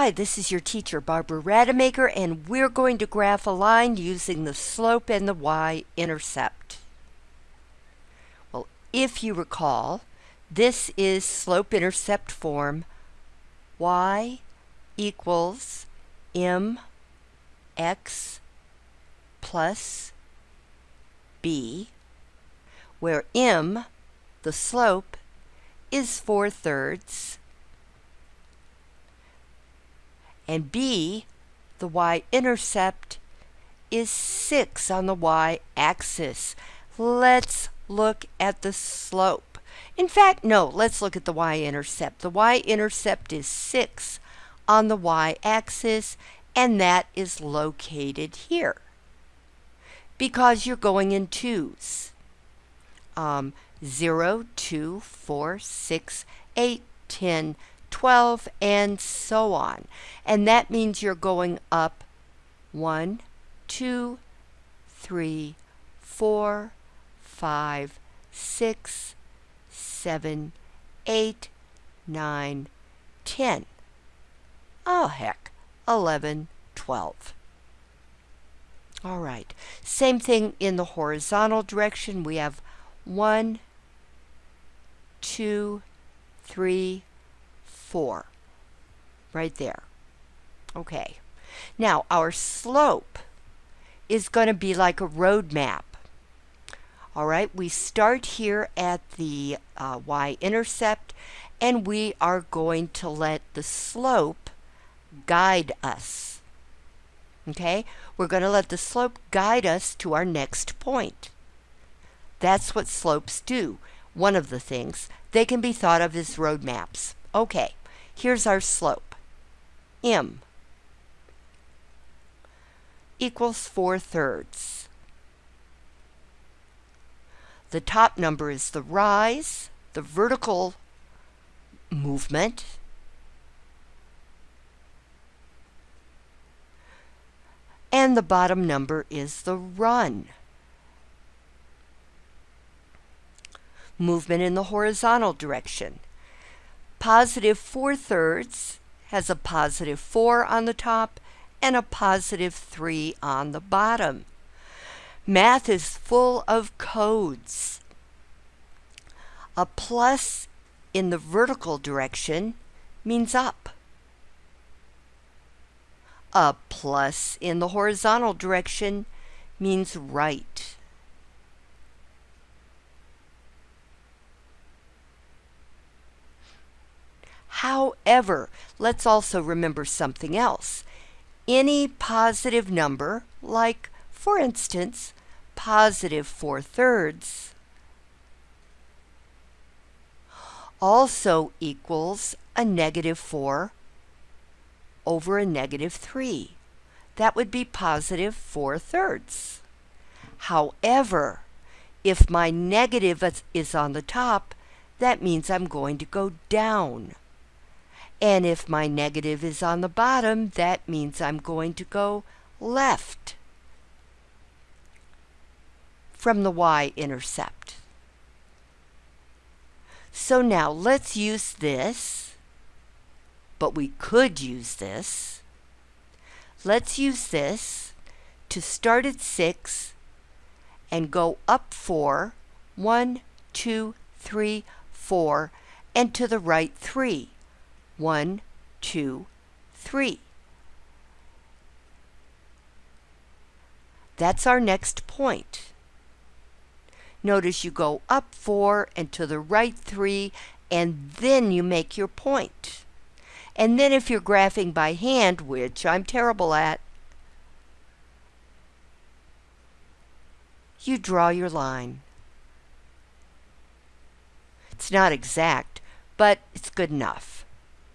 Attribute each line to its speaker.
Speaker 1: Hi, this is your teacher, Barbara Rademacher, and we're going to graph a line using the slope and the y-intercept. Well, if you recall, this is slope-intercept form y equals mx plus b, where m, the slope, is 4 thirds, and b, the y-intercept, is 6 on the y-axis. Let's look at the slope. In fact, no, let's look at the y-intercept. The y-intercept is 6 on the y-axis, and that is located here because you're going in twos. Um, 0, 2, 4, 6, 8, 10, 12, and so on. And that means you're going up one, two, three, four, five, six, seven, eight, nine, ten. Oh, heck, 11, 12. All right, same thing in the horizontal direction. We have one, two, three. 4 right there. Okay. Now our slope is going to be like a road map. All right, we start here at the uh, y-intercept and we are going to let the slope guide us. Okay, we're going to let the slope guide us to our next point. That's what slopes do. One of the things. They can be thought of as road maps. Okay, Here's our slope. M equals 4 thirds. The top number is the rise, the vertical movement, and the bottom number is the run. Movement in the horizontal direction positive 4 thirds has a positive 4 on the top and a positive 3 on the bottom. Math is full of codes. A plus in the vertical direction means up. A plus in the horizontal direction means right. However, let's also remember something else. Any positive number, like, for instance, positive 4 thirds, also equals a negative 4 over a negative 3. That would be positive 4 thirds. However, if my negative is on the top, that means I'm going to go down. And if my negative is on the bottom, that means I'm going to go left from the y-intercept. So now let's use this, but we could use this. Let's use this to start at 6 and go up 4, 1, 2, 3, 4, and to the right 3. One, two, three. That's our next point. Notice you go up four and to the right three, and then you make your point. And then if you're graphing by hand, which I'm terrible at, you draw your line. It's not exact, but it's good enough.